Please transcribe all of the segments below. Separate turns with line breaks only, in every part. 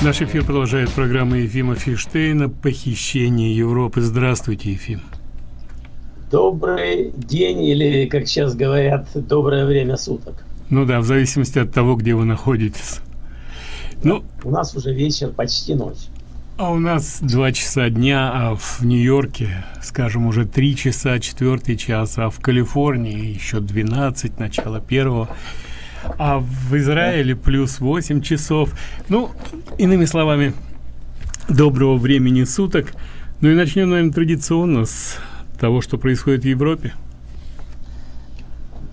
Наш эфир продолжает программа Ефима Фиштейна «Похищение Европы». Здравствуйте, Ефим.
Добрый день или, как сейчас говорят, доброе время суток.
Ну да, в зависимости от того, где вы находитесь.
Ну, у нас уже вечер, почти ночь.
А у нас два часа дня, а в Нью-Йорке, скажем, уже три часа, четвертый час, а в Калифорнии еще 12, начало первого а в Израиле плюс 8 часов. Ну, иными словами, доброго времени суток. Ну и начнем, наверное, традиционно с того, что происходит в Европе.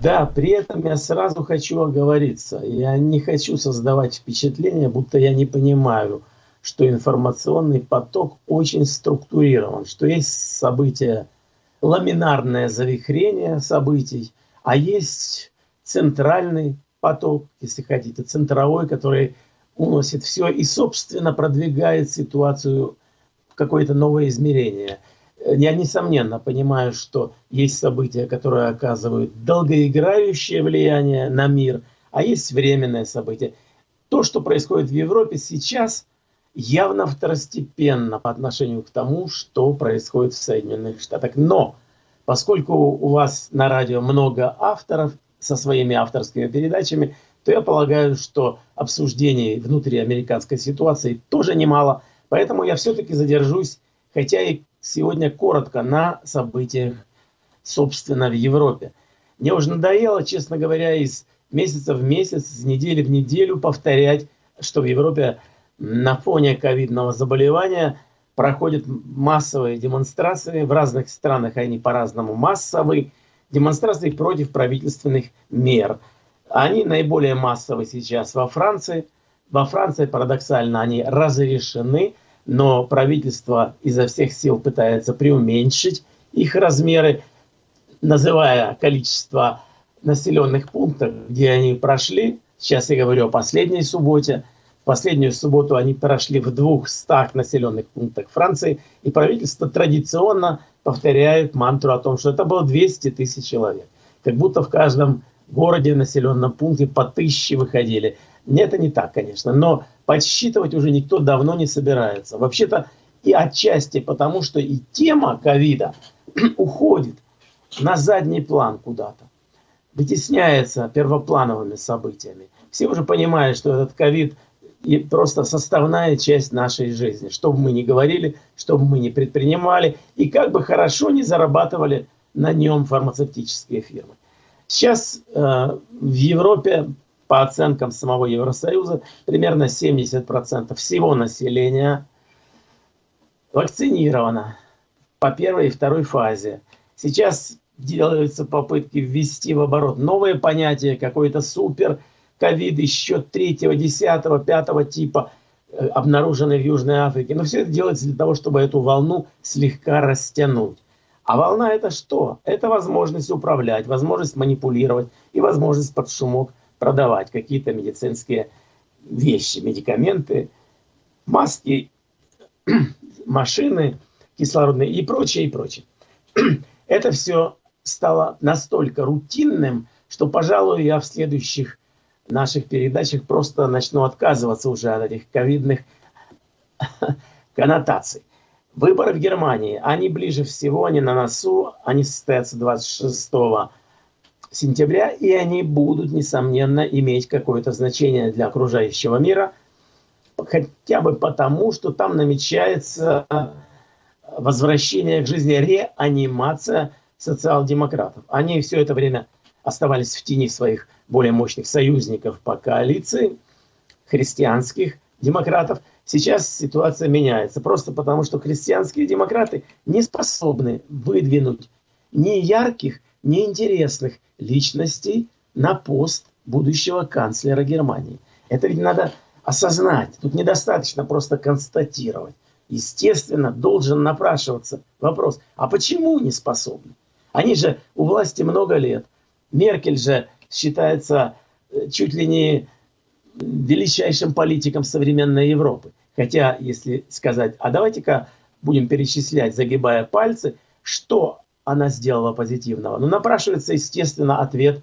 Да, при этом я сразу хочу оговориться. Я не хочу создавать впечатление, будто я не понимаю, что информационный поток очень структурирован, что есть события, ламинарное завихрение событий, а есть центральный поток, если хотите, центровой, который уносит все и, собственно, продвигает ситуацию в какое-то новое измерение. Я, несомненно, понимаю, что есть события, которые оказывают долгоиграющее влияние на мир, а есть временное событие. То, что происходит в Европе сейчас, явно второстепенно по отношению к тому, что происходит в Соединенных Штатах. Но, поскольку у вас на радио много авторов, со своими авторскими передачами, то я полагаю, что обсуждений внутриамериканской ситуации тоже немало. Поэтому я все-таки задержусь, хотя и сегодня коротко, на событиях, собственно, в Европе. Мне уже надоело, честно говоря, из месяца в месяц, из недели в неделю повторять, что в Европе на фоне ковидного заболевания проходят массовые демонстрации. В разных странах они по-разному массовые демонстрации против правительственных мер. Они наиболее массовые сейчас во Франции. Во Франции, парадоксально, они разрешены, но правительство изо всех сил пытается преуменьшить их размеры, называя количество населенных пунктов, где они прошли. Сейчас я говорю о последней субботе. Последнюю субботу они прошли в 200 населенных пунктах Франции, и правительство традиционно повторяют мантру о том, что это было 200 тысяч человек. Как будто в каждом городе, населенном пункте по тысяче выходили. Нет, это не так, конечно, но подсчитывать уже никто давно не собирается. Вообще-то и отчасти потому, что и тема ковида уходит на задний план куда-то, вытесняется первоплановыми событиями. Все уже понимают, что этот ковид и просто составная часть нашей жизни. Что бы мы ни говорили, что бы мы ни предпринимали, и как бы хорошо не зарабатывали на нем фармацевтические фирмы. Сейчас э, в Европе, по оценкам самого Евросоюза, примерно 70% всего населения вакцинировано по первой и второй фазе. Сейчас делаются попытки ввести в оборот новые понятия, какой-то супер – ковид еще третьего, десятого, пятого типа э, обнаруженный в Южной Африке. Но все это делается для того, чтобы эту волну слегка растянуть. А волна это что? Это возможность управлять, возможность манипулировать и возможность под шумок продавать какие-то медицинские вещи, медикаменты, маски, машины кислородные и прочее, и прочее. Это все стало настолько рутинным, что, пожалуй, я в следующих наших передачах просто начну отказываться уже от этих ковидных коннотаций. Выборы в Германии, они ближе всего, они на носу, они состоятся 26 сентября, и они будут, несомненно, иметь какое-то значение для окружающего мира, хотя бы потому, что там намечается возвращение к жизни, реанимация социал-демократов. Они все это время оставались в тени своих более мощных союзников по коалиции, христианских демократов. Сейчас ситуация меняется, просто потому что христианские демократы не способны выдвинуть ни ярких, ни интересных личностей на пост будущего канцлера Германии. Это ведь надо осознать. Тут недостаточно просто констатировать. Естественно, должен напрашиваться вопрос, а почему не способны? Они же у власти много лет. Меркель же считается э, чуть ли не величайшим политиком современной Европы. Хотя, если сказать, а давайте-ка будем перечислять, загибая пальцы, что она сделала позитивного. Ну, напрашивается, естественно, ответ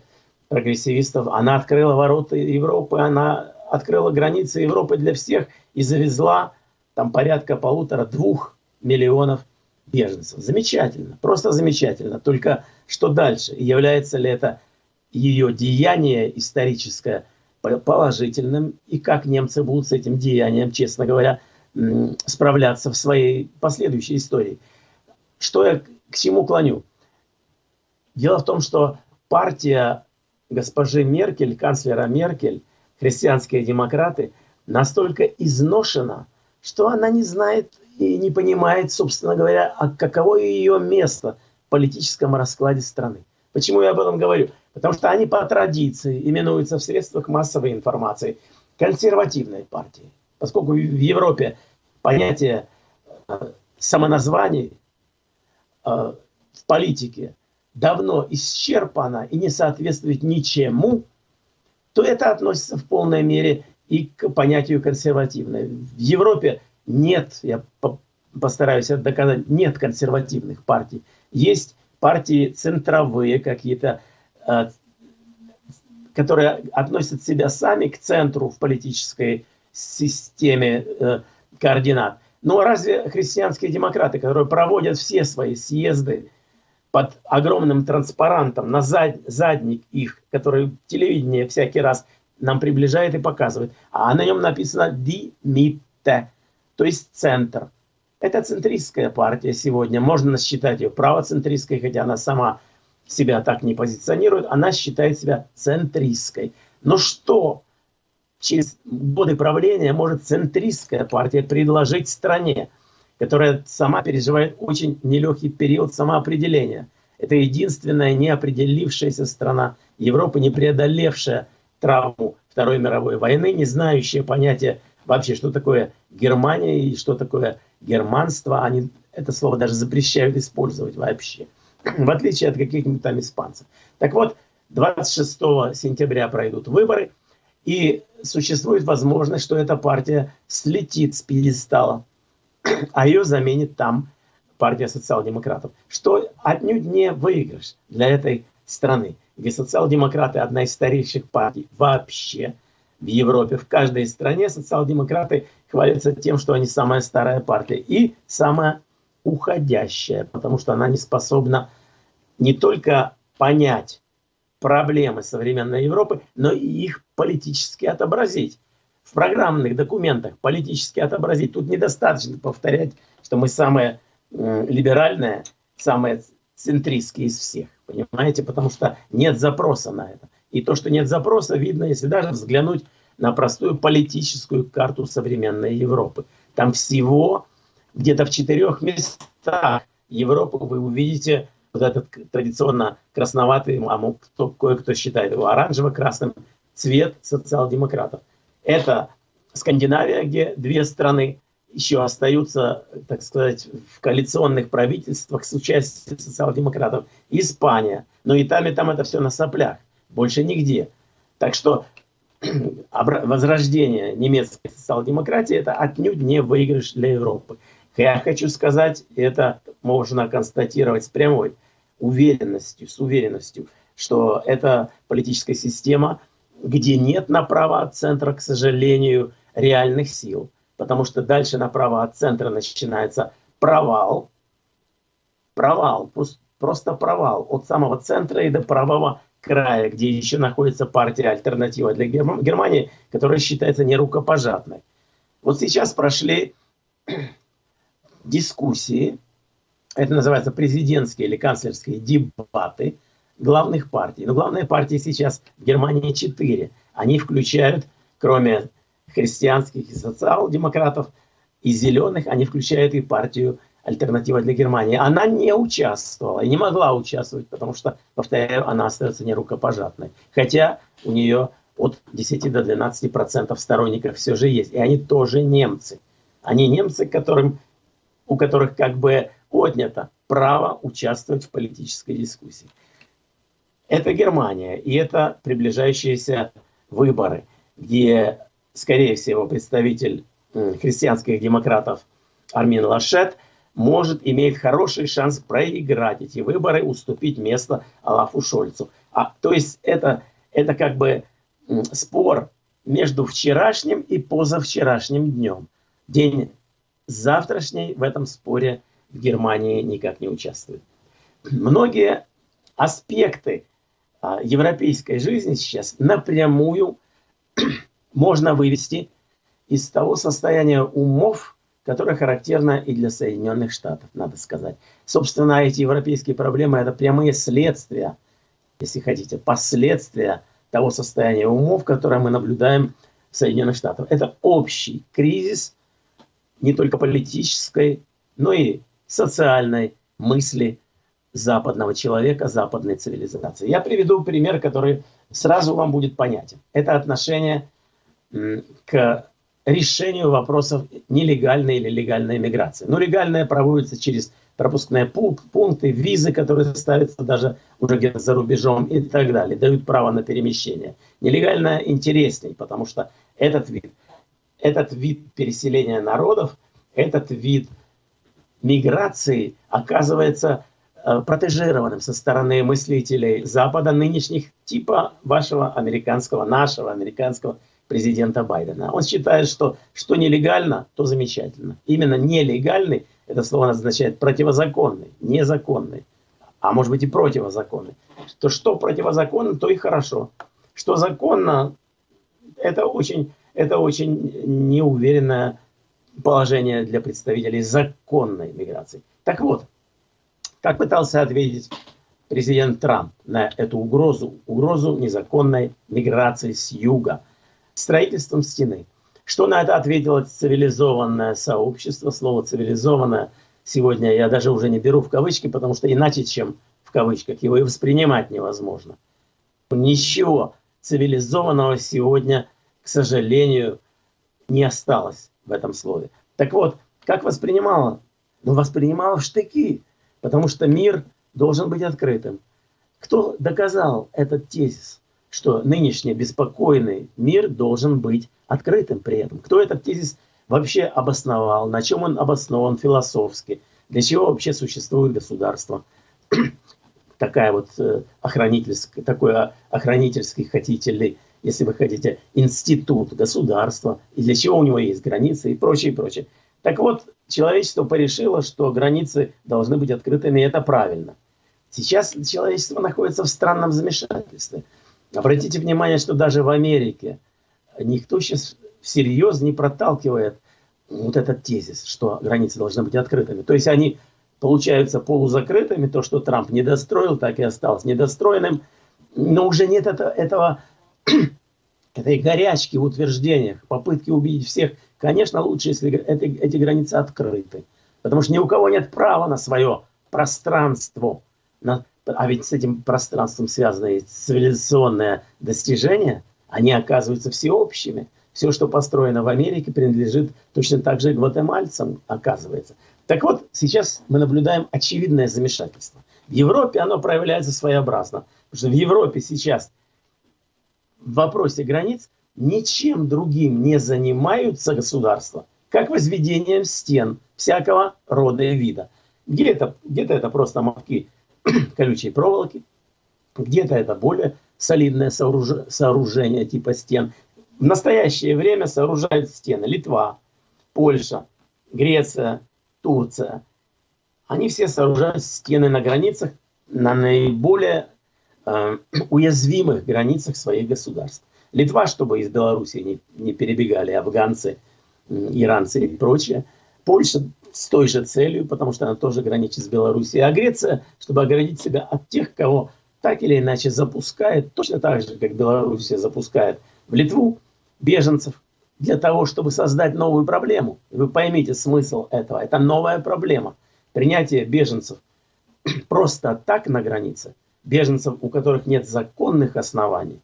прогрессивистов. Она открыла ворота Европы, она открыла границы Европы для всех и завезла там порядка полутора-двух миллионов беженцев. Замечательно, просто замечательно. Только что дальше? Является ли это ее деяние историческое положительным? И как немцы будут с этим деянием, честно говоря, справляться в своей последующей истории? Что я к чему клоню? Дело в том, что партия госпожи Меркель, канцлера Меркель, христианские демократы, настолько изношена, что она не знает и не понимает, собственно говоря, а каково ее место политическом раскладе страны. Почему я об этом говорю? Потому что они по традиции именуются в средствах массовой информации консервативной партией. Поскольку в Европе понятие э, самоназваний э, в политике давно исчерпано и не соответствует ничему, то это относится в полной мере и к понятию консервативной. В Европе нет, я постараюсь это доказать, нет консервативных партий. Есть партии центровые какие-то, э, которые относят себя сами к центру в политической системе э, координат. Но разве христианские демократы, которые проводят все свои съезды под огромным транспарантом на зад, задник их, который телевидение всякий раз нам приближает и показывает. А на нем написано «Димитте», то есть центр. Это центристская партия сегодня. Можно считать ее правоцентристской, хотя она сама себя так не позиционирует. Она считает себя центристской. Но что через годы правления может центристская партия предложить стране, которая сама переживает очень нелегкий период самоопределения? Это единственная неопределившаяся страна Европы, не преодолевшая травму Второй мировой войны, не знающие понятия вообще, что такое Германия и что такое германство. Они это слово даже запрещают использовать вообще, в отличие от каких-нибудь там испанцев. Так вот, 26 сентября пройдут выборы, и существует возможность, что эта партия слетит с пьедестала, а ее заменит там партия социал-демократов, что отнюдь не выигрыш для этой страны где социал-демократы одна из старейших партий вообще в Европе. В каждой стране социал-демократы хвалятся тем, что они самая старая партия и самая уходящая, потому что она не способна не только понять проблемы современной Европы, но и их политически отобразить. В программных документах политически отобразить. Тут недостаточно повторять, что мы самая либеральная, самая центристские из всех. Понимаете? Потому что нет запроса на это. И то, что нет запроса, видно, если даже взглянуть на простую политическую карту современной Европы. Там всего где-то в четырех местах Европы вы увидите вот этот традиционно красноватый, а кто, кое-кто считает его оранжево-красным, цвет социал-демократов. Это Скандинавия, где две страны еще остаются, так сказать, в коалиционных правительствах с участием социал-демократов. Испания. Но и там, и там это все на соплях. Больше нигде. Так что возрождение немецкой социал-демократии это отнюдь не выигрыш для Европы. Я хочу сказать, это можно констатировать с прямой уверенностью, с уверенностью, что это политическая система, где нет направо от центра, к сожалению, реальных сил потому что дальше направо от центра начинается провал. Провал, просто провал. От самого центра и до правого края, где еще находится партия «Альтернатива для Германии», которая считается нерукопожатной. Вот сейчас прошли дискуссии, это называется президентские или канцлерские дебаты главных партий. Но главные партии сейчас в Германии четыре. Они включают, кроме христианских и социал-демократов, и зеленых, они включают и партию «Альтернатива для Германии». Она не участвовала и не могла участвовать, потому что, повторяю, она остается нерукопожатной. Хотя у нее от 10 до 12 процентов сторонников все же есть. И они тоже немцы. Они немцы, которым, у которых как бы отнято право участвовать в политической дискуссии. Это Германия, и это приближающиеся выборы, где скорее всего, представитель христианских демократов Армин Лашет, может иметь хороший шанс проиграть эти выборы, уступить место Алафу Шольцу. А, то есть это, это как бы спор между вчерашним и позавчерашним днем. День завтрашний в этом споре в Германии никак не участвует. Многие аспекты а, европейской жизни сейчас напрямую можно вывести из того состояния умов, которое характерно и для Соединенных Штатов, надо сказать. Собственно, эти европейские проблемы – это прямые следствия, если хотите, последствия того состояния умов, которое мы наблюдаем в Соединенных Штатах. Это общий кризис не только политической, но и социальной мысли западного человека, западной цивилизации. Я приведу пример, который сразу вам будет понятен. Это отношение к решению вопросов нелегальной или легальной миграции. Но легальная проводится через пропускные пункты, визы, которые ставятся даже уже где-то за рубежом и так далее, дают право на перемещение. Нелегальная интересней, потому что этот вид, этот вид переселения народов, этот вид миграции оказывается э, протежированным со стороны мыслителей Запада нынешних типа вашего американского, нашего американского президента Байдена. Он считает, что что нелегально, то замечательно. Именно нелегальный, это слово означает противозаконный, незаконный, а может быть и противозаконный. То что противозаконно, то и хорошо. Что законно, это очень, это очень неуверенное положение для представителей законной миграции. Так вот, как пытался ответить президент Трамп на эту угрозу, угрозу незаконной миграции с юга – строительством стены. Что на это ответило цивилизованное сообщество? Слово «цивилизованное» сегодня я даже уже не беру в кавычки, потому что иначе, чем в кавычках, его и воспринимать невозможно. Ничего цивилизованного сегодня, к сожалению, не осталось в этом слове. Так вот, как воспринимала? Ну, воспринимала в штыки, потому что мир должен быть открытым. Кто доказал этот тезис? Что нынешний беспокойный мир должен быть открытым при этом. Кто этот тезис вообще обосновал, на чем он обоснован философски, для чего вообще существует государство. Такая вот э, охранительский, такой охранительский, хотите ли, если вы хотите, институт государства, и для чего у него есть границы и прочее, и прочее. Так вот, человечество порешило, что границы должны быть открытыми, и это правильно. Сейчас человечество находится в странном замешательстве. Обратите внимание, что даже в Америке никто сейчас всерьез не проталкивает вот этот тезис, что границы должны быть открытыми. То есть они получаются полузакрытыми, то, что Трамп не достроил, так и осталось недостроенным, но уже нет это, этого, этой горячки в утверждениях, попытки убедить всех. Конечно, лучше, если эти, эти границы открыты, потому что ни у кого нет права на свое пространство, на, а ведь с этим пространством связаны цивилизационные достижения, они оказываются всеобщими. Все, что построено в Америке, принадлежит точно так же гватемальцам, оказывается. Так вот, сейчас мы наблюдаем очевидное замешательство. В Европе оно проявляется своеобразно. Потому что в Европе сейчас в вопросе границ ничем другим не занимаются государства, как возведением стен всякого рода и вида. Где-то где, -то, это просто мовки колючей проволоки, где-то это более солидное сооруж... сооружение типа стен. В настоящее время сооружают стены Литва, Польша, Греция, Турция. Они все сооружают стены на границах, на наиболее э, уязвимых границах своих государств. Литва, чтобы из Беларуси не, не перебегали афганцы, иранцы и прочее. Польша с той же целью, потому что она тоже граничит с Белоруссией. А Греция, чтобы оградить себя от тех, кого так или иначе запускает, точно так же, как Белоруссия запускает в Литву беженцев, для того, чтобы создать новую проблему. Вы поймите смысл этого. Это новая проблема. Принятие беженцев просто так на границе, беженцев, у которых нет законных оснований,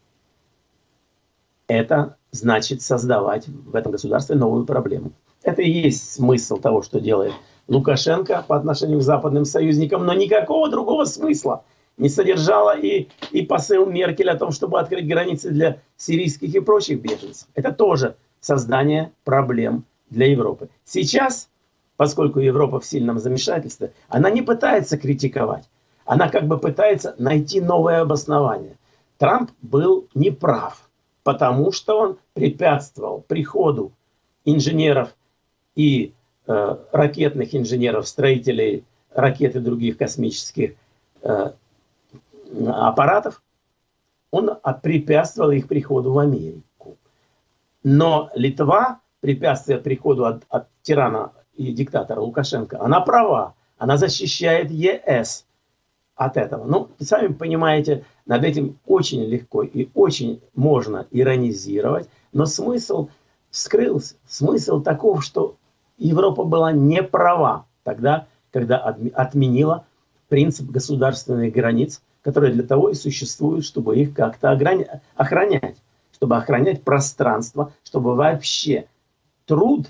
это значит создавать в этом государстве новую проблему. Это и есть смысл того, что делает Лукашенко по отношению к западным союзникам, но никакого другого смысла не содержала и, и посыл Меркель о том, чтобы открыть границы для сирийских и прочих беженцев. Это тоже создание проблем для Европы. Сейчас, поскольку Европа в сильном замешательстве, она не пытается критиковать, она как бы пытается найти новое обоснование. Трамп был неправ, потому что он препятствовал приходу инженеров и э, ракетных инженеров, строителей ракет и других космических э, аппаратов, он препятствовал их приходу в Америку. Но Литва, препятствие приходу от, от тирана и диктатора Лукашенко, она права. Она защищает ЕС от этого. Ну, сами понимаете, над этим очень легко и очень можно иронизировать, но смысл скрылся. Смысл таков, что Европа была не права тогда, когда отменила принцип государственных границ, которые для того и существуют, чтобы их как-то охранять, чтобы охранять пространство, чтобы вообще труд,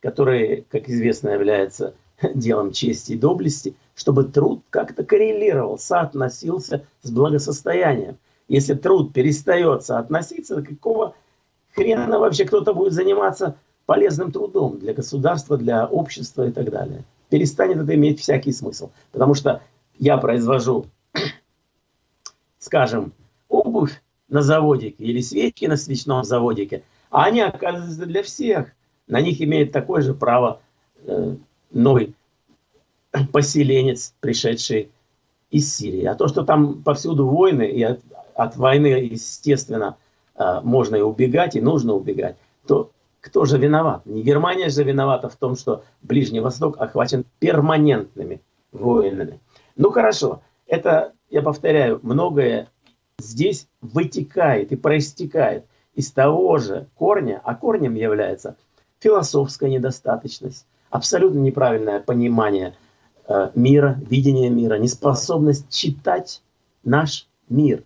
который, как известно, является делом чести и доблести, чтобы труд как-то коррелировал, соотносился с благосостоянием. Если труд перестает соотноситься, какого хрена вообще кто-то будет заниматься полезным трудом для государства, для общества и так далее. Перестанет это иметь всякий смысл. Потому что я произвожу, скажем, обувь на заводике или свечки на свечном заводике, а они оказываются для всех. На них имеет такое же право э, новый поселенец, пришедший из Сирии. А то, что там повсюду войны, и от, от войны, естественно, э, можно и убегать, и нужно убегать, то кто же виноват? Не Германия же виновата в том, что Ближний Восток охвачен перманентными войнами. Ну хорошо, это, я повторяю, многое здесь вытекает и проистекает из того же корня, а корнем является философская недостаточность, абсолютно неправильное понимание э, мира, видение мира, неспособность читать наш мир.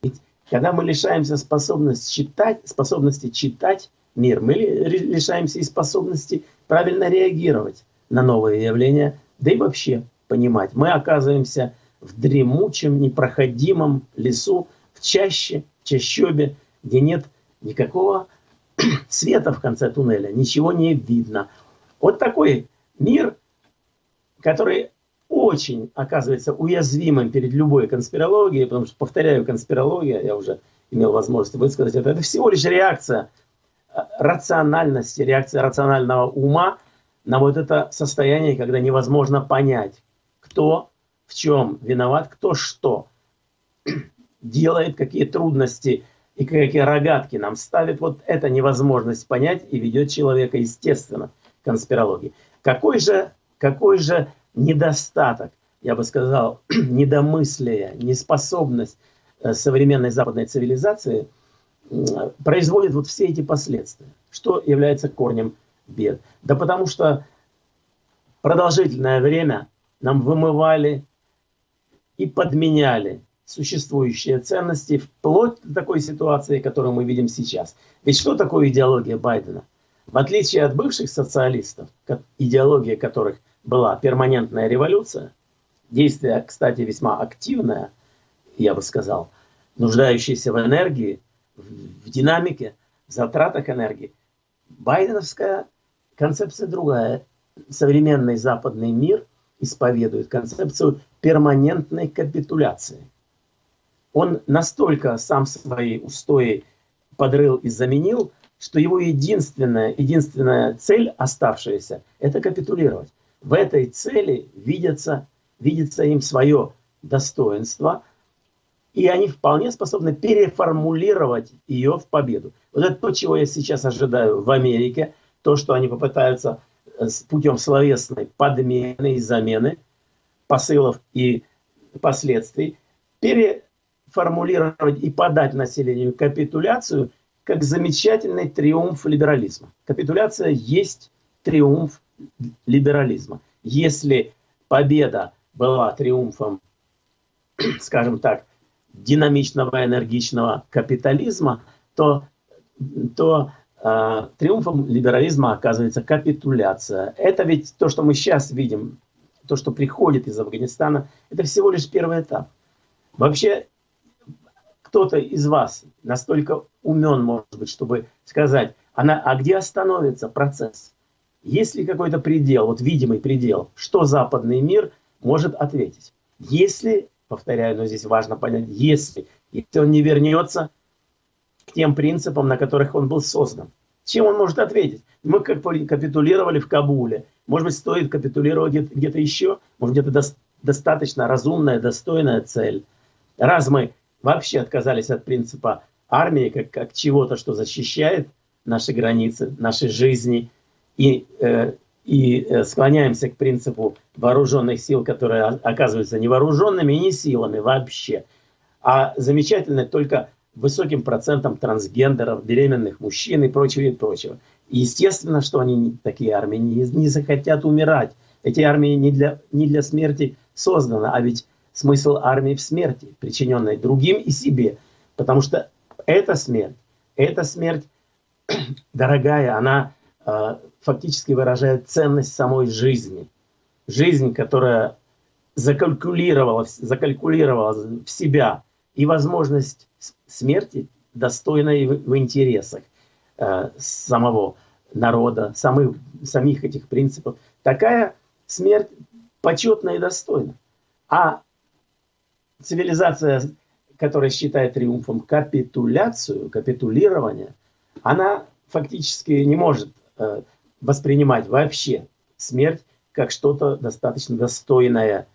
Ведь когда мы лишаемся способности читать, способности читать мир, мы лишаемся и способности правильно реагировать на новые явления, да и вообще понимать. Мы оказываемся в дремучем, непроходимом лесу, в чаще, в чащобе, где нет никакого света в конце туннеля, ничего не видно. Вот такой мир, который очень оказывается уязвимым перед любой конспирологией, потому что, повторяю, конспирология, я уже имел возможность высказать это, это всего лишь реакция рациональности, реакция рационального ума на вот это состояние, когда невозможно понять, кто в чем виноват, кто что делает, какие трудности и какие рогатки нам ставит. Вот эта невозможность понять и ведет человека, естественно, конспирологии. Какой же, какой же недостаток, я бы сказал, недомыслие, неспособность э, современной западной цивилизации производит вот все эти последствия. Что является корнем бед? Да потому что продолжительное время нам вымывали и подменяли существующие ценности вплоть до такой ситуации, которую мы видим сейчас. Ведь что такое идеология Байдена? В отличие от бывших социалистов, идеология которых была перманентная революция, действие, кстати, весьма активное, я бы сказал, нуждающееся в энергии, в динамике, в затратах энергии, байденовская концепция другая. Современный западный мир исповедует концепцию перманентной капитуляции. Он настолько сам свои устои подрыл и заменил, что его единственная, единственная цель оставшаяся – это капитулировать. В этой цели видится, видится им свое достоинство, и они вполне способны переформулировать ее в победу. Вот это то, чего я сейчас ожидаю в Америке, то, что они попытаются э, путем словесной подмены и замены посылов и последствий переформулировать и подать населению капитуляцию – как замечательный триумф либерализма. Капитуляция есть триумф либерализма. Если победа была триумфом, скажем так, динамичного, энергичного капитализма, то, то э, триумфом либерализма оказывается капитуляция. Это ведь то, что мы сейчас видим, то, что приходит из Афганистана, это всего лишь первый этап. Вообще кто-то из вас настолько умен, может быть, чтобы сказать, она, а где остановится процесс? Есть ли какой-то предел, вот видимый предел, что западный мир может ответить? Если, повторяю, но здесь важно понять, если, если он не вернется к тем принципам, на которых он был создан. Чем он может ответить? Мы капитулировали в Кабуле. Может быть, стоит капитулировать где-то еще? Может, где-то до достаточно разумная, достойная цель? Раз мы вообще отказались от принципа армии как, как чего-то, что защищает наши границы, наши жизни, и, э, и э, склоняемся к принципу вооруженных сил, которые оказываются не вооруженными и не силами вообще, а замечательно только высоким процентом трансгендеров, беременных мужчин и прочего, и прочего. И естественно, что они, такие армии, не, не захотят умирать. Эти армии не для, не для смерти созданы, а ведь смысл армии в смерти, причиненной другим и себе. Потому что эта смерть, эта смерть, дорогая, она э, фактически выражает ценность самой жизни. Жизнь, которая закалькулировала, закалькулировала в себя и возможность смерти достойной в интересах э, самого народа, самых, самих этих принципов. Такая смерть почетна и достойна. А цивилизация, которая считает триумфом капитуляцию, капитулирование, она фактически не может э, воспринимать вообще смерть как что-то достаточно достойное.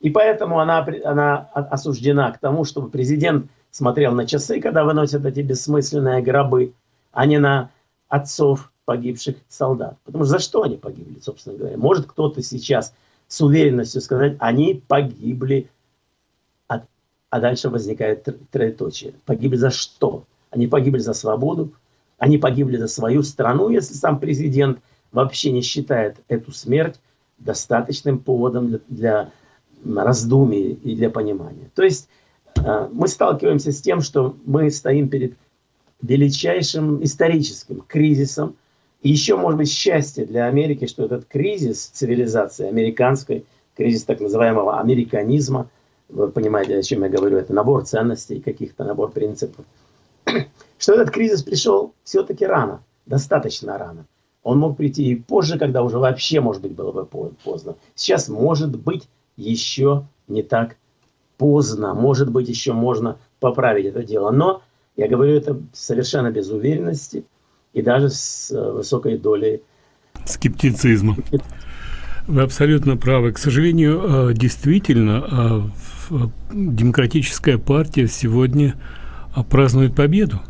И поэтому она, она осуждена к тому, чтобы президент смотрел на часы, когда выносят эти бессмысленные гробы, а не на отцов погибших солдат. Потому что за что они погибли, собственно говоря? Может кто-то сейчас с уверенностью сказать, они погибли, а, а дальше возникает троеточие. Погибли за что? Они погибли за свободу, они погибли за свою страну, если сам президент вообще не считает эту смерть достаточным поводом для, для раздумий и для понимания. То есть э, мы сталкиваемся с тем, что мы стоим перед величайшим историческим кризисом, и еще, может быть, счастье для Америки, что этот кризис цивилизации американской, кризис так называемого американизма, вы понимаете, о чем я говорю, это набор ценностей, каких-то набор принципов, что этот кризис пришел все-таки рано, достаточно рано. Он мог прийти и позже, когда уже вообще, может быть, было бы поздно. Сейчас, может быть, еще не так поздно. Может быть, еще можно поправить это дело. Но, я говорю это совершенно без уверенности – и даже с э, высокой долей
скептицизма. Вы абсолютно правы. К сожалению, э, действительно, э, демократическая партия сегодня празднует победу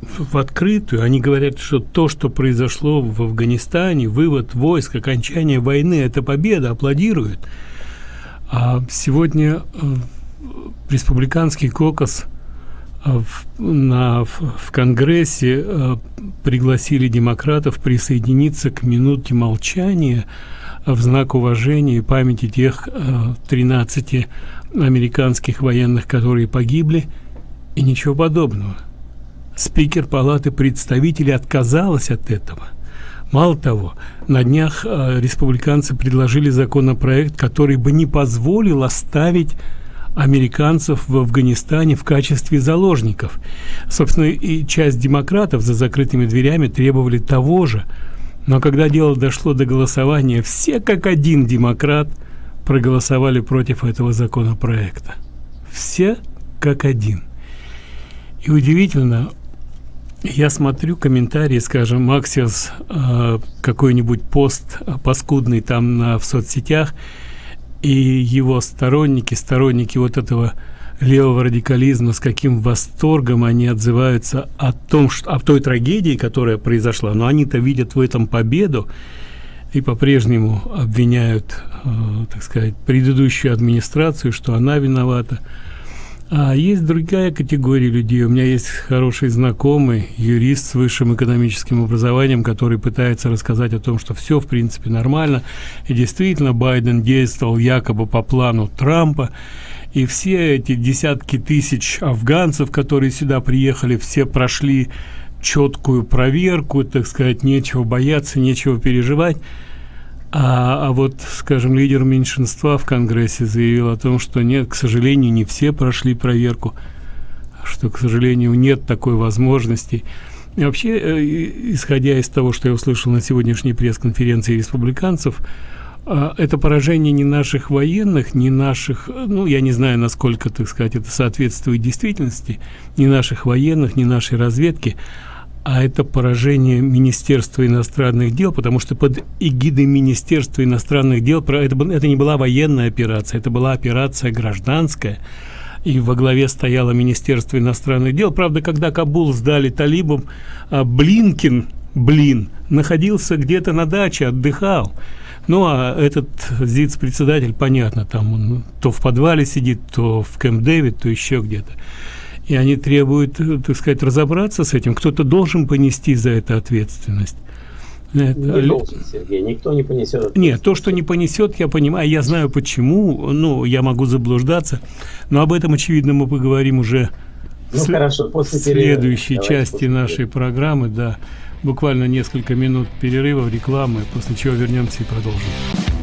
в открытую. Они говорят, что то, что произошло в Афганистане, вывод войск, окончание войны, это победа, аплодируют. А сегодня республиканский кокос – а в, на, в Конгрессе э, пригласили демократов присоединиться к минуте молчания в знак уважения и памяти тех э, 13 американских военных, которые погибли, и ничего подобного. Спикер Палаты представителей отказалась от этого. Мало того, на днях э, республиканцы предложили законопроект, который бы не позволил оставить американцев в Афганистане в качестве заложников. Собственно, и часть демократов за закрытыми дверями требовали того же. Но когда дело дошло до голосования, все как один демократ проголосовали против этого законопроекта. Все как один. И удивительно, я смотрю комментарии, скажем, Максиус, э, какой-нибудь пост паскудный там на, в соцсетях – и его сторонники, сторонники вот этого левого радикализма, с каким восторгом они отзываются о том, что о той трагедии, которая произошла, но они-то видят в этом победу и по-прежнему обвиняют, э, так сказать, предыдущую администрацию, что она виновата. А есть другая категория людей. У меня есть хороший знакомый, юрист с высшим экономическим образованием, который пытается рассказать о том, что все в принципе нормально. И действительно, Байден действовал якобы по плану Трампа. И все эти десятки тысяч афганцев, которые сюда приехали, все прошли четкую проверку, так сказать, нечего бояться, нечего переживать. А, а вот, скажем, лидер меньшинства в Конгрессе заявил о том, что нет, к сожалению, не все прошли проверку, что, к сожалению, нет такой возможности. И вообще, э, исходя из того, что я услышал на сегодняшней пресс-конференции республиканцев, а, это поражение не наших военных, не наших, ну, я не знаю, насколько, так сказать, это соответствует действительности, не наших военных, не нашей разведки, а это поражение Министерства иностранных дел, потому что под эгидой Министерства иностранных дел это, это не была военная операция, это была операция гражданская, и во главе стояло Министерство иностранных дел. Правда, когда Кабул сдали талибам, а Блинкин, блин, находился где-то на даче, отдыхал. Ну, а этот ЗИЦ-председатель, понятно, там он то в подвале сидит, то в Кэмп-Дэвид, то еще где-то. И они требуют, так сказать, разобраться с этим. Кто-то должен понести за это ответственность.
Это... Не должен, Сергей, никто не понесет.
Нет, то, что не понесет, я понимаю, я знаю почему, ну, я могу заблуждаться, но об этом, очевидно, мы поговорим уже
ну, в хорошо, после
следующей перерыва. части после нашей перерыва. программы, да буквально несколько минут перерыва, рекламы, после чего вернемся и продолжим.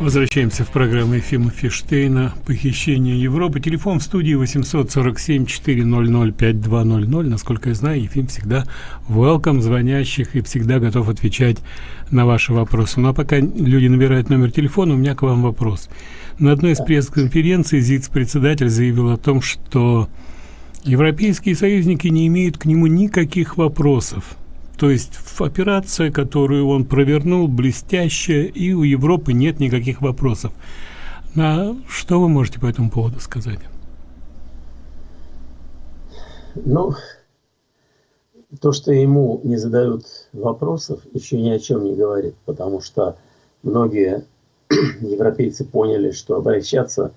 Возвращаемся в программу Ефима Фиштейна «Похищение Европы». Телефон в студии 847-400-5200. Насколько я знаю, Ефим всегда welcome звонящих и всегда готов отвечать на ваши вопросы. Ну а пока люди набирают номер телефона, у меня к вам вопрос. На одной из пресс-конференций ЗИЦ-председатель заявил о том, что Европейские союзники не имеют к нему никаких вопросов. То есть операция, которую он провернул, блестящая, и у Европы нет никаких вопросов. А что вы можете по этому поводу сказать?
Ну, то, что ему не задают вопросов, еще ни о чем не говорит, потому что многие европейцы поняли, что обращаться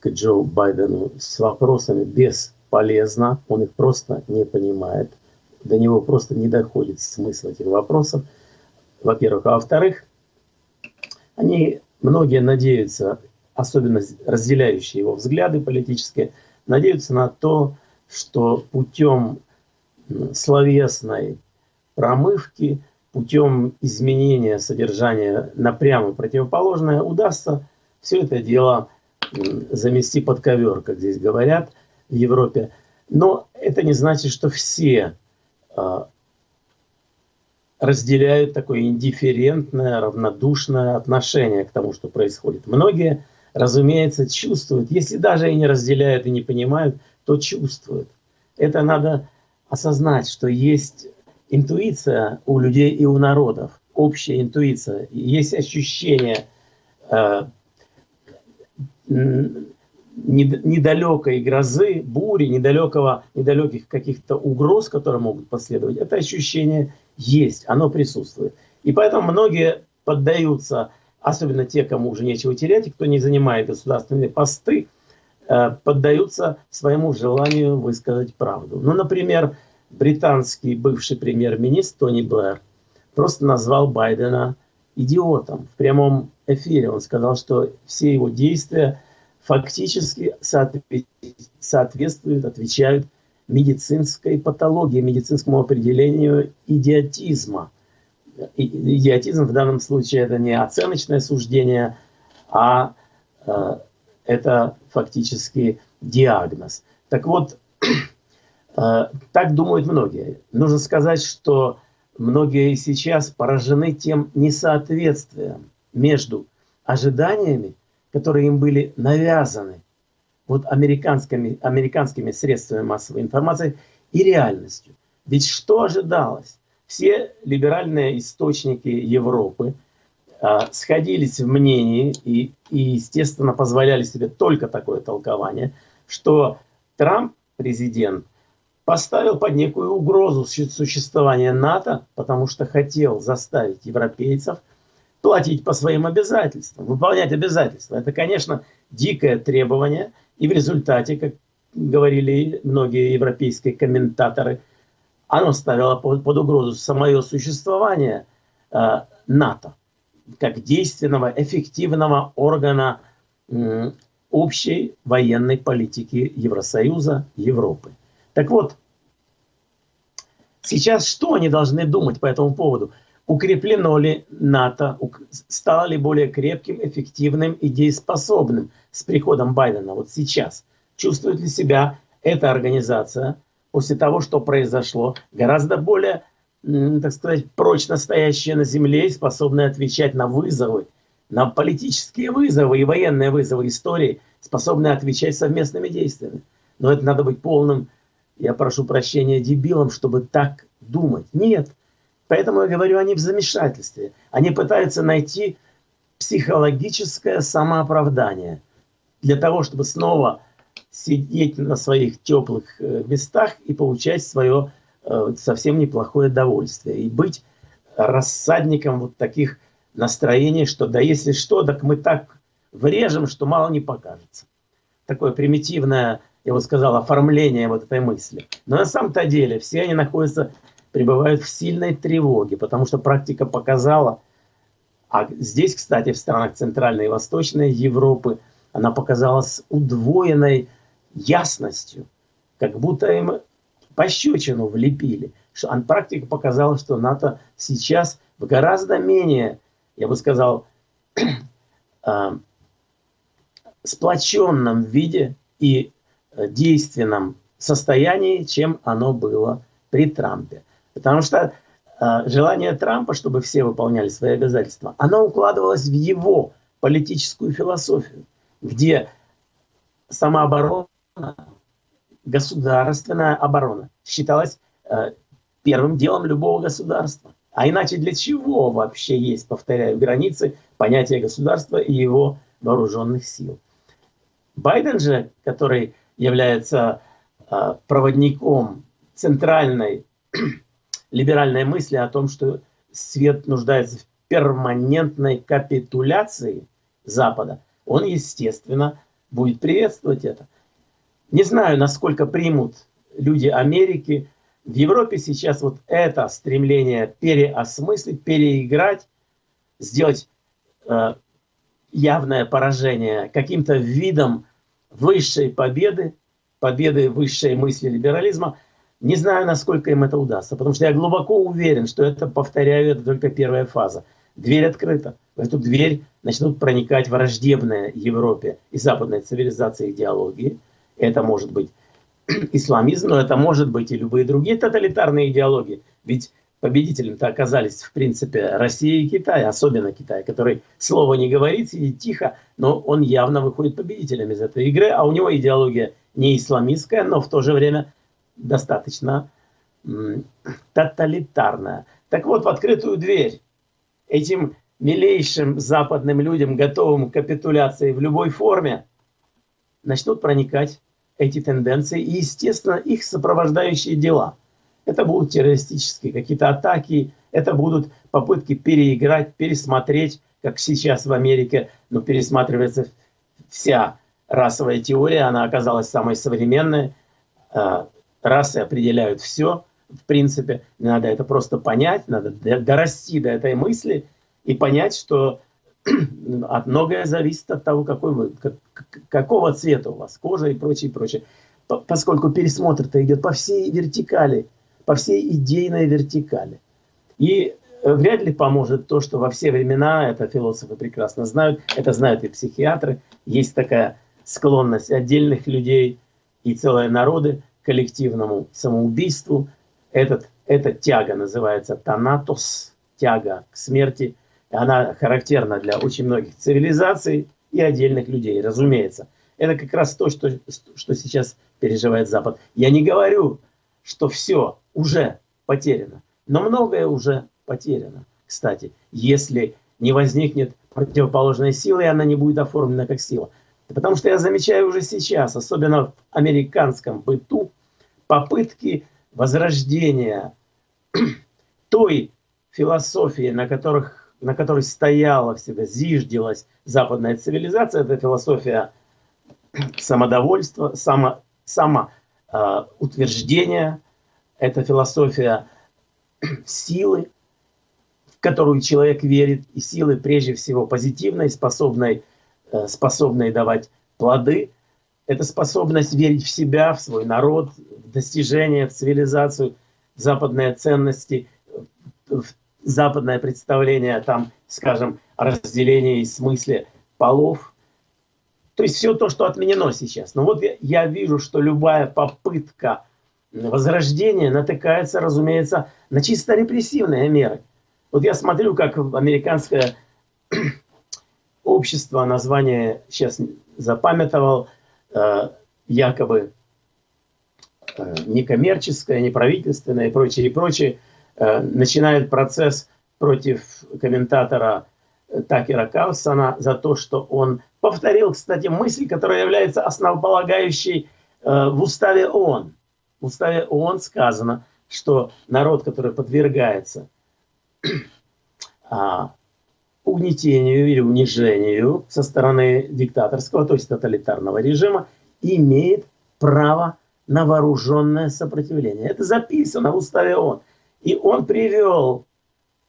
к Джо Байдену с вопросами без полезно, он их просто не понимает, до него просто не доходит смысл этих вопросов, во-первых. А во-вторых, они, многие надеются, особенно разделяющие его взгляды политические, надеются на то, что путем словесной промывки, путем изменения содержания на противоположное, удастся все это дело замести под ковер, как здесь говорят – в Европе. Но это не значит, что все разделяют такое индифферентное, равнодушное отношение к тому, что происходит. Многие, разумеется, чувствуют, если даже и не разделяют и не понимают, то чувствуют. Это надо осознать, что есть интуиция у людей и у народов, общая интуиция, есть ощущение э, недалекой грозы, бури, недалекого, недалеких каких-то угроз, которые могут последовать, это ощущение есть, оно присутствует. И поэтому многие поддаются, особенно те, кому уже нечего терять, и кто не занимает государственные посты, э, поддаются своему желанию высказать правду. Ну, например, британский бывший премьер-министр Тони Блэр просто назвал Байдена идиотом. В прямом эфире он сказал, что все его действия – фактически соответствуют, отвечают медицинской патологии, медицинскому определению идиотизма. Идиотизм в данном случае это не оценочное суждение, а э, это фактически диагноз. Так вот, э, так думают многие. Нужно сказать, что многие сейчас поражены тем несоответствием между ожиданиями которые им были навязаны вот американскими, американскими средствами массовой информации и реальностью. Ведь что ожидалось? Все либеральные источники Европы а, сходились в мнении и, и, естественно, позволяли себе только такое толкование, что Трамп, президент, поставил под некую угрозу существования НАТО, потому что хотел заставить европейцев – платить по своим обязательствам, выполнять обязательства. Это, конечно, дикое требование, и в результате, как говорили многие европейские комментаторы, оно ставило под, угрозу самое существование э, НАТО как действенного, эффективного органа э, общей военной политики Евросоюза, Европы. Так вот, сейчас что они должны думать по этому поводу? Укреплено ли НАТО, стало ли более крепким, эффективным и дееспособным с приходом Байдена вот сейчас? Чувствует ли себя эта организация после того, что произошло, гораздо более так сказать, прочно стоящие на земле и способные отвечать на вызовы, на политические вызовы и военные вызовы истории, способные отвечать совместными действиями. Но это надо быть полным, я прошу прощения, дебилом, чтобы так думать. Нет. Поэтому я говорю, они в замешательстве. Они пытаются найти психологическое самооправдание для того, чтобы снова сидеть на своих теплых э, местах и получать свое э, совсем неплохое удовольствие. И быть рассадником вот таких настроений, что да если что, так мы так врежем, что мало не покажется. Такое примитивное, я бы сказал, оформление вот этой мысли. Но на самом-то деле все они находятся, пребывают в сильной тревоге, потому что практика показала, а здесь, кстати, в странах Центральной и Восточной Европы, она показалась удвоенной ясностью, как будто им пощечину влепили. Что, практика показала, что НАТО сейчас в гораздо менее, я бы сказал, э, сплоченном виде и э, действенном состоянии, чем оно было при Трампе. Потому что э, желание Трампа, чтобы все выполняли свои обязательства, оно укладывалось в его политическую философию, где самооборона государственная оборона считалась э, первым делом любого государства. А иначе для чего вообще есть, повторяю, границы понятия государства и его вооруженных сил? Байден же, который является э, проводником центральной либеральной мысли о том, что свет нуждается в перманентной капитуляции Запада, он, естественно, будет приветствовать это. Не знаю, насколько примут люди Америки. В Европе сейчас вот это стремление переосмыслить, переиграть, сделать э, явное поражение каким-то видом высшей победы, победы высшей мысли либерализма, не знаю, насколько им это удастся, потому что я глубоко уверен, что это, повторяю, это только первая фаза. Дверь открыта. В эту дверь начнут проникать враждебные Европе и западной цивилизации идеологии – это может быть исламизм, но это может быть и любые другие тоталитарные идеологии. Ведь победителями-то оказались, в принципе, Россия и Китай, особенно Китай, который слово не говорит, сидит тихо, но он явно выходит победителем из этой игры, а у него идеология не исламистская, но в то же время достаточно тоталитарная. Так вот, в открытую дверь этим милейшим западным людям, готовым к капитуляции в любой форме, начнут проникать эти тенденции и, естественно, их сопровождающие дела. Это будут террористические какие-то атаки, это будут попытки переиграть, пересмотреть, как сейчас в Америке, но ну, пересматривается вся расовая теория, она оказалась самой современной. Расы определяют все, в принципе. Надо это просто понять, надо дорасти до этой мысли и понять, что от многое зависит от того, какой вы, как, какого цвета у вас кожа и прочее, прочее. Поскольку пересмотр-то идет по всей вертикали, по всей идейной вертикали. И э, вряд ли поможет то, что во все времена, это философы прекрасно знают, это знают и психиатры, есть такая склонность отдельных людей и целые народы коллективному самоубийству. Этот, эта тяга называется танатос, тяга к смерти – она характерна для очень многих цивилизаций и отдельных людей, разумеется. Это как раз то, что, что сейчас переживает Запад. Я не говорю, что все уже потеряно, но многое уже потеряно. Кстати, если не возникнет противоположной силы, и она не будет оформлена как сила. Потому что я замечаю уже сейчас, особенно в американском быту, попытки возрождения той философии, на которых на которой стояла всегда, зиждилась западная цивилизация, это философия самодовольства, само, самоутверждения, э, это философия силы, в которую человек верит, и силы прежде всего позитивной, способной, э, способной давать плоды. Это способность верить в себя, в свой народ, в достижения, в цивилизацию, в западные ценности, в западное представление, там, скажем, о разделении и смысле полов. То есть все то, что отменено сейчас. Но вот я, я вижу, что любая попытка возрождение натыкается, разумеется, на чисто репрессивные меры. Вот я смотрю, как американское общество, название сейчас запамятовал, э, якобы э, некоммерческое, неправительственное и прочее, и прочее, э, начинает процесс против комментатора Такера Карлсона за то, что он повторил, кстати, мысль, которая является основополагающей в уставе ООН. В уставе ООН сказано, что народ, который подвергается а, угнетению или унижению со стороны диктаторского, то есть тоталитарного режима, имеет право на вооруженное сопротивление. Это записано в уставе ООН. И он привел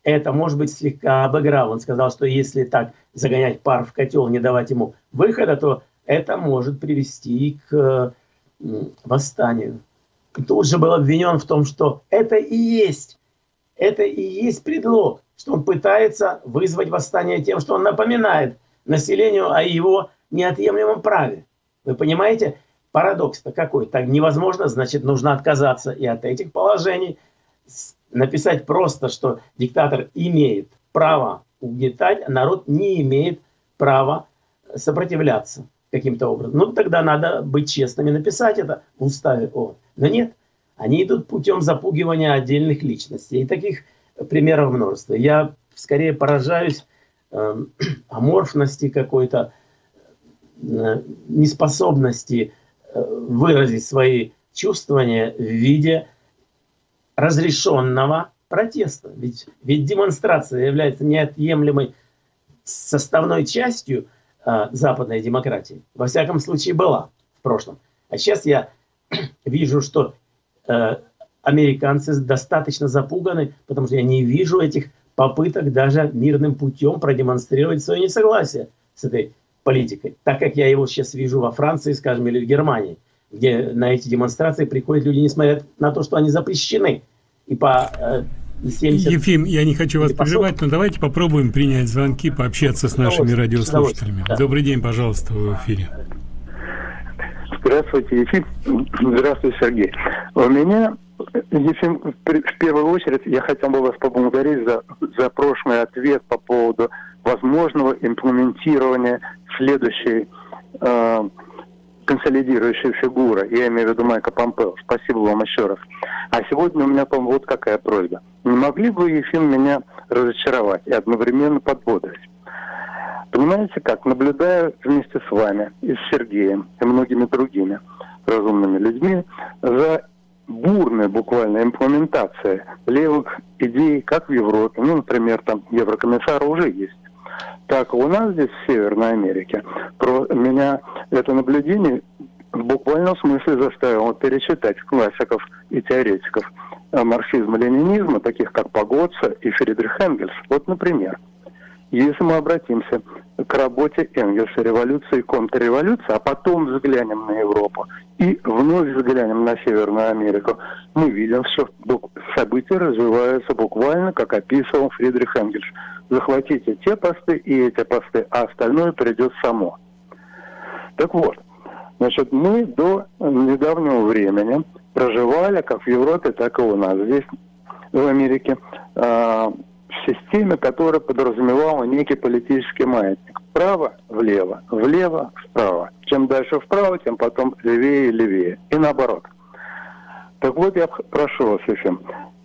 это, может быть, слегка обыграл. Он сказал, что если так загонять пар в котел, не давать ему выхода, то это может привести к восстанию. И тут же был обвинен в том, что это и есть, это и есть предлог что он пытается вызвать восстание тем, что он напоминает населению о его неотъемлемом праве. Вы понимаете, парадокс-то какой? Так невозможно, значит, нужно отказаться и от этих положений, написать просто, что диктатор имеет право угнетать, а народ не имеет права сопротивляться каким-то образом. Ну, тогда надо быть честными, написать это в уставе ООН. Но нет, они идут путем запугивания отдельных личностей. И таких примеров множество. Я скорее поражаюсь э, аморфности какой-то, э, неспособности э, выразить свои чувствования в виде разрешенного протеста. Ведь, ведь демонстрация является неотъемлемой составной частью э, западной демократии. Во всяком случае была в прошлом. А сейчас я вижу, что э, американцы достаточно запуганы, потому что я не вижу этих попыток даже мирным путем продемонстрировать свое несогласие с этой политикой. Так как я его сейчас вижу во Франции, скажем, или в Германии, где на эти демонстрации приходят люди, несмотря на то, что они запрещены. И по
70... Э, Ефим, я не хочу вас прерывать, но давайте попробуем принять звонки, пообщаться с нашими радиослушателями. Добрый день, пожалуйста, в эфире.
Здравствуйте, Ефим. Здравствуйте, Сергей. У меня Ефим, в первую очередь я хотел бы вас поблагодарить за, за прошлый ответ по поводу возможного имплементирования следующей э, консолидирующей фигуры. Я имею в виду Майка Помпео. Спасибо вам еще раз. А сегодня у меня, по-моему, вот какая просьба. Не могли бы, Ефим, меня разочаровать и одновременно подбодрить? Понимаете как? Наблюдая вместе с вами и с Сергеем и многими другими разумными людьми за бурная буквально имплементация левых идей, как в Европе. Ну, например, там еврокомиссар уже есть. Так, у нас здесь, в Северной Америке, про меня это наблюдение в буквальном смысле заставило перечитать классиков и теоретиков марксизма-ленинизма, таких как Погодца и Фридрих Энгельс. Вот, например, если мы обратимся к работе Энгельса «Революция и контрреволюция», а потом взглянем на Европу и вновь взглянем на Северную Америку, мы видим, что события развиваются буквально, как описывал Фридрих Энгельс. Захватите те посты и эти посты, а остальное придет само. Так вот, значит, мы до недавнего времени проживали, как в Европе, так и у нас здесь, в Америке, системе, которая подразумевала некий политический маятник. Вправо, влево, влево, вправо. Чем дальше вправо, тем потом левее и левее. И наоборот. Так вот, я прошу вас, э,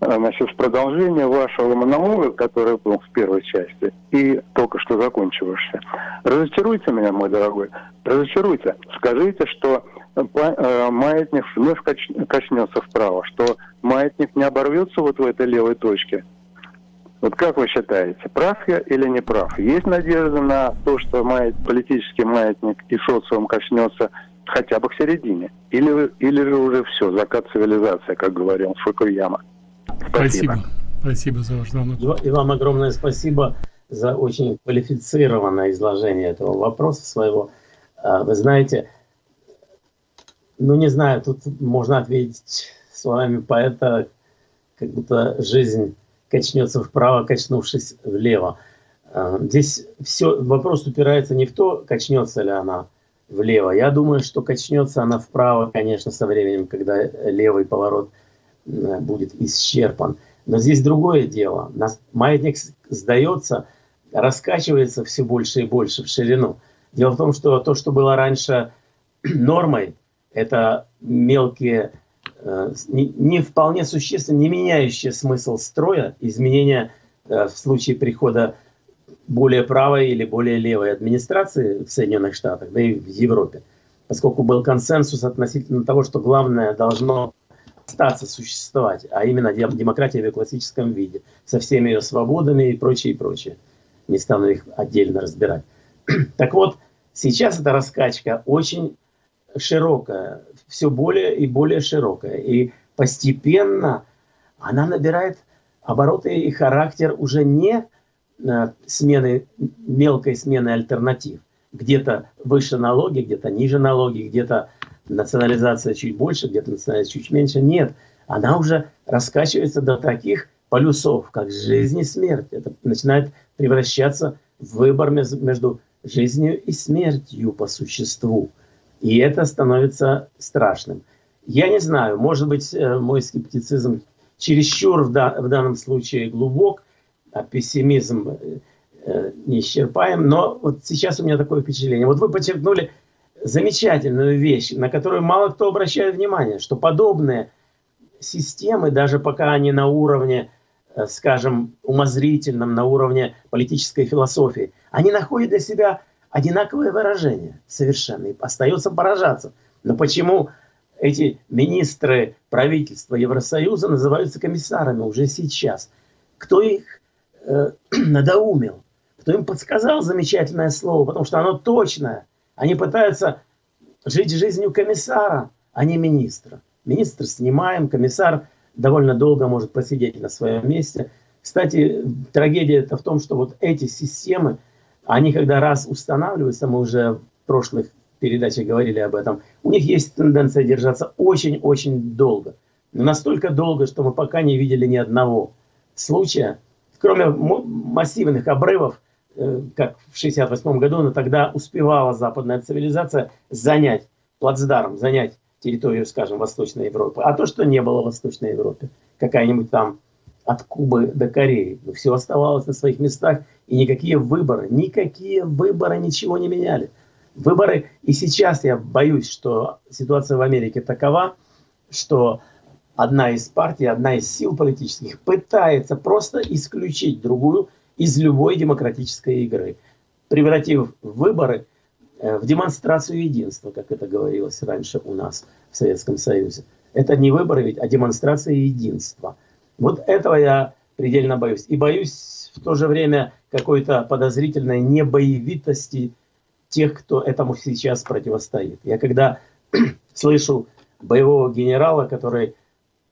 значит, в продолжение вашего монолога, который был в первой части и только что закончившийся, разочаруйте меня, мой дорогой, разочаруйте. Скажите, что э, маятник вновь качнется вправо, что маятник не оборвется вот в этой левой точке, вот как вы считаете, прав я или не прав? Есть надежда на то, что маят, политический маятник и социум коснется хотя бы к середине? Или, или же уже все, закат цивилизации, как говорил Фукуяма?
Спасибо. Спасибо, спасибо за ваш звонок.
И вам огромное спасибо за очень квалифицированное изложение этого вопроса своего. А, вы знаете, ну не знаю, тут можно ответить словами поэта, как будто жизнь качнется вправо, качнувшись влево. А, здесь все, вопрос упирается не в то, качнется ли она влево. Я думаю, что качнется она вправо, конечно, со временем, когда левый поворот будет исчерпан. Но здесь другое дело. Маятник сдается, раскачивается все больше и больше в ширину. Дело в том, что то, что было раньше нормой, это мелкие, э, не вполне существенно, не меняющие смысл строя, изменения э, в случае прихода более правой или более левой администрации в Соединенных Штатах, да и в Европе, поскольку был консенсус относительно того, что главное должно остаться существовать, а именно демократия в ее классическом виде, со всеми ее свободами и прочее, и прочее. Не стану их отдельно разбирать. Так вот, сейчас эта раскачка очень широкая, все более и более широкая. И постепенно она набирает обороты и характер уже не э, смены, мелкой смены альтернатив. Где-то выше налоги, где-то ниже налоги, где-то национализация чуть больше, где-то национализация чуть меньше. Нет, она уже раскачивается до таких полюсов, как жизнь и смерть. Это начинает превращаться в выбор между жизнью и смертью по существу. И это становится страшным. Я не знаю, может быть, э, мой скептицизм чересчур в, да, в данном случае глубок, а пессимизм э, э, неисчерпаем, но вот сейчас у меня такое впечатление. Вот вы подчеркнули замечательную вещь, на которую мало кто обращает внимание, что подобные системы, даже пока они на уровне, э, скажем, умозрительном, на уровне политической философии, они находят для себя одинаковое выражение совершенно. И остается поражаться. Но почему эти министры правительства Евросоюза называются комиссарами уже сейчас? Кто их э, надоумил? Кто им подсказал замечательное слово? Потому что оно точное. Они пытаются жить жизнью комиссара, а не министра. Министр снимаем, комиссар довольно долго может посидеть на своем месте. Кстати, трагедия это в том, что вот эти системы, они когда раз устанавливаются, мы уже в прошлых передачах говорили об этом, у них есть тенденция держаться очень-очень долго. Настолько долго, что мы пока не видели ни одного случая, кроме массивных обрывов, Э, как в 68 году, но тогда успевала западная цивилизация занять плацдарм, занять территорию, скажем, Восточной Европы. А то, что не было в Восточной Европе, какая-нибудь там от Кубы до Кореи, ну, все оставалось на своих местах, и никакие выборы, никакие выборы ничего не меняли. Выборы, и сейчас я боюсь, что ситуация в Америке такова, что одна из партий, одна из сил политических пытается просто исключить другую, из любой демократической игры, превратив выборы э, в демонстрацию единства, как это говорилось раньше у нас в Советском Союзе. Это не выборы ведь, а демонстрация единства. Вот этого я предельно боюсь. И боюсь в то же время какой-то подозрительной небоевитости тех, кто этому сейчас противостоит. Я когда слышу боевого генерала, который,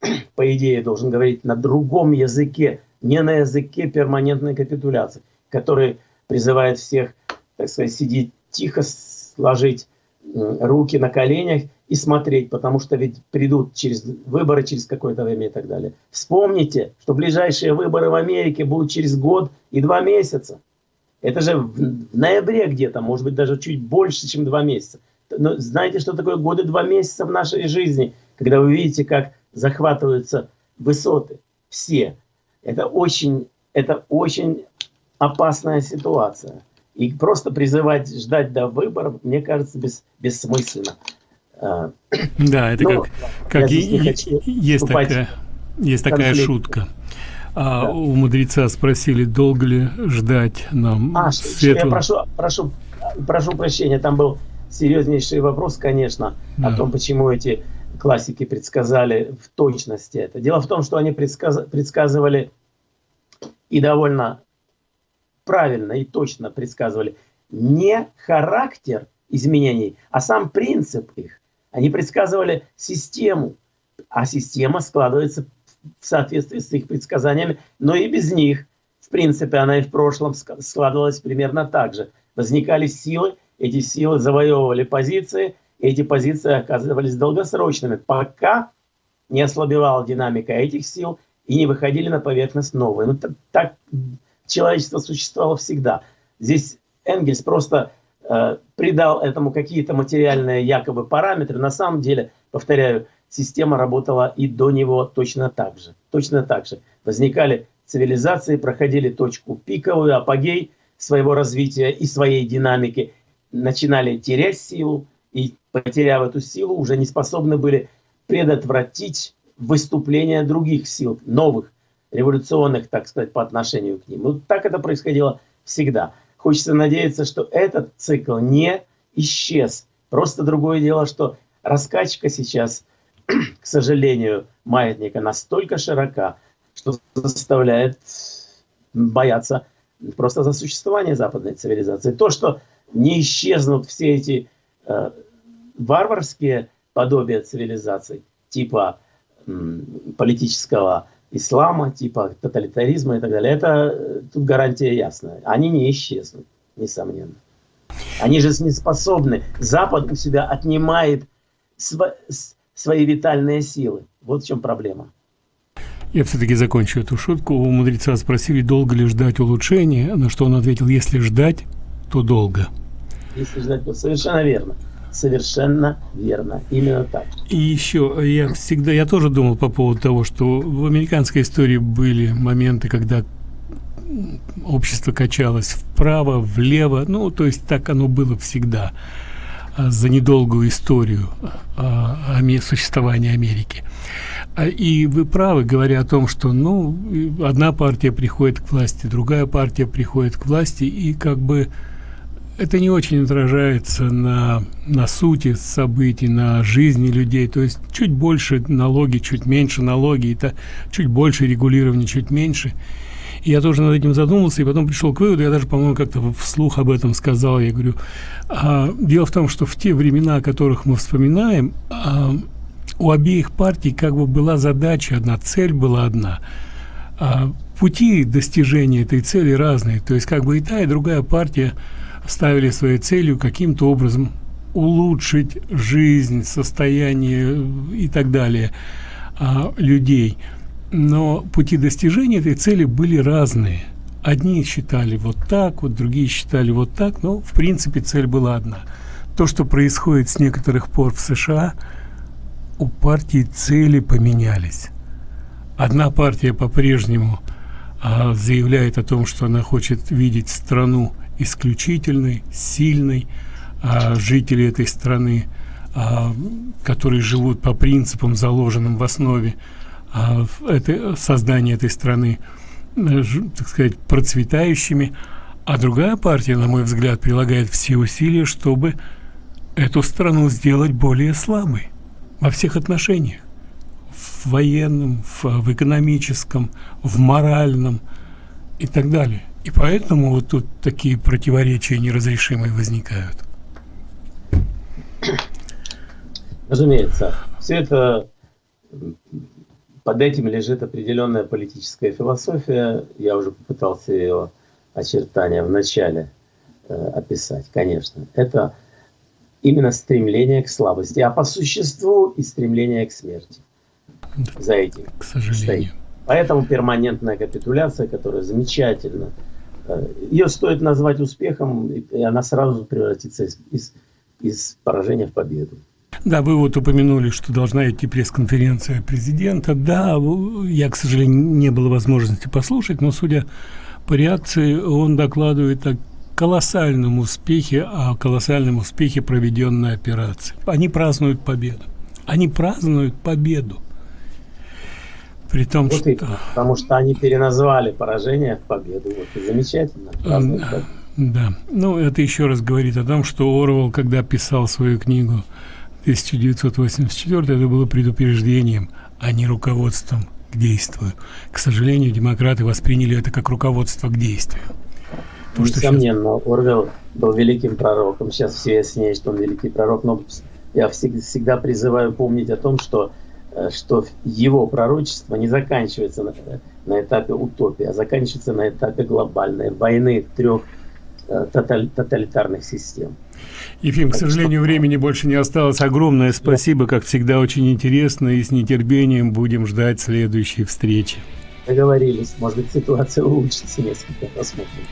по идее, должен говорить на другом языке, не на языке перманентной капитуляции, который призывает всех, так сказать, сидеть тихо, сложить руки на коленях и смотреть, потому что ведь придут через выборы через какое-то время и так далее. Вспомните, что ближайшие выборы в Америке будут через год и два месяца. Это же в ноябре где-то, может быть даже чуть больше, чем два месяца. Но знаете, что такое годы два месяца в нашей жизни, когда вы видите, как захватываются высоты все. Это очень, это очень опасная ситуация. И просто призывать ждать до выборов, мне кажется, бес, бессмысленно.
А, да, это Но как, как и, есть такая, есть такая шутка. А да. у мудреца спросили, долго ли ждать нам
а, светлого... Я прошу, прошу, прошу прощения, там был серьезнейший вопрос, конечно, да. о том, почему эти классики предсказали в точности это. Дело в том, что они предсказ... предсказывали и довольно правильно и точно предсказывали не характер изменений, а сам принцип их. Они предсказывали систему, а система складывается в соответствии с их предсказаниями, но и без них. В принципе, она и в прошлом складывалась примерно так же. Возникали силы, эти силы завоевывали позиции, эти позиции оказывались долгосрочными, пока не ослабевала динамика этих сил и не выходили на поверхность новые. Ну, так, так человечество существовало всегда. Здесь Энгельс просто придал этому какие-то материальные якобы параметры. На самом деле, повторяю, система работала и до него точно так же. Точно так же. Возникали цивилизации, проходили точку пиковую, апогей своего развития и своей динамики, начинали терять силу, и, потеряв эту силу, уже не способны были предотвратить выступление других сил, новых, революционных, так сказать, по отношению к ним. Вот так это происходило всегда. Хочется надеяться, что этот цикл не исчез. Просто другое дело, что раскачка сейчас, к сожалению, маятника настолько широка, что заставляет бояться просто за существование западной цивилизации. То, что не исчезнут все эти э, варварские подобия цивилизаций, типа м, политического ислама, типа тоталитаризма и так далее, это э, тут гарантия ясная. Они не исчезнут, несомненно. Они же не способны. Запад у себя отнимает св свои витальные силы. Вот в чем проблема.
Я все-таки закончу эту шутку. У мудреца спросили, долго ли ждать улучшения, на что он ответил, если ждать, то долго.
Если ждать, то совершенно верно. Совершенно верно. Именно так.
И еще, я всегда, я тоже думал по поводу того, что в американской истории были моменты, когда общество качалось вправо, влево, ну, то есть так оно было всегда а, за недолгую историю а, существования Америки. А, и вы правы, говоря о том, что ну, одна партия приходит к власти, другая партия приходит к власти, и как бы это не очень отражается на, на сути событий, на жизни людей. То есть чуть больше налоги, чуть меньше налоги, это чуть больше регулирования, чуть меньше. И я тоже над этим задумался, и потом пришел к выводу, я даже, по-моему, как-то вслух об этом сказал, я говорю, а, дело в том, что в те времена, о которых мы вспоминаем, а, у обеих партий как бы была задача одна, цель была одна. А, пути достижения этой цели разные, то есть как бы и та, и другая партия ставили своей целью каким-то образом улучшить жизнь, состояние и так далее а, людей. Но пути достижения этой цели были разные. Одни считали вот так, вот другие считали вот так, но в принципе цель была одна. То, что происходит с некоторых пор в США, у партии цели поменялись. Одна партия по-прежнему а, заявляет о том, что она хочет видеть страну исключительной, сильной, а, жители этой страны, а, которые живут по принципам, заложенным в основе а, это, создания этой страны, э, так сказать, процветающими, а другая партия, на мой взгляд, прилагает все усилия, чтобы эту страну сделать более слабой во всех отношениях. В военном, в, в экономическом, в моральном и так далее. И поэтому вот тут такие противоречия неразрешимые возникают.
Разумеется, все это под этим лежит определенная политическая философия. Я уже попытался ее очертания в начале э, описать, конечно. Это именно стремление к слабости, а по существу и стремление к смерти. За этим.
К сожалению. Стоит.
Поэтому перманентная капитуляция, которая замечательно, ее стоит назвать успехом, и она сразу превратится из, из, из поражения в победу.
Да, вы вот упомянули, что должна идти пресс-конференция президента. Да, я, к сожалению, не было возможности послушать, но судя по реакции, он докладывает о колоссальном успехе, о колоссальном успехе проведенной операции. Они празднуют победу. Они празднуют победу.
При том, вот что... И, потому что они переназвали поражение в победу. Вот и замечательно.
Да, да. Ну, это еще раз говорит о том, что Орвал, когда писал свою книгу 1984, это было предупреждением, а не руководством к действию. К сожалению, демократы восприняли это как руководство к действию.
То, Несомненно, сейчас... Орвел был великим пророком. Сейчас все яснее, что он великий пророк, но я всегда призываю помнить о том, что что его пророчество не заканчивается на, на этапе утопии, а заканчивается на этапе глобальной войны трех э, тоталь, тоталитарных систем.
Ефим, к сожалению, времени больше не осталось. Огромное спасибо, как всегда, очень интересно, и с нетерпением будем ждать следующей встречи.
Договорились. Может быть, ситуация улучшится несколько. Посмотрим.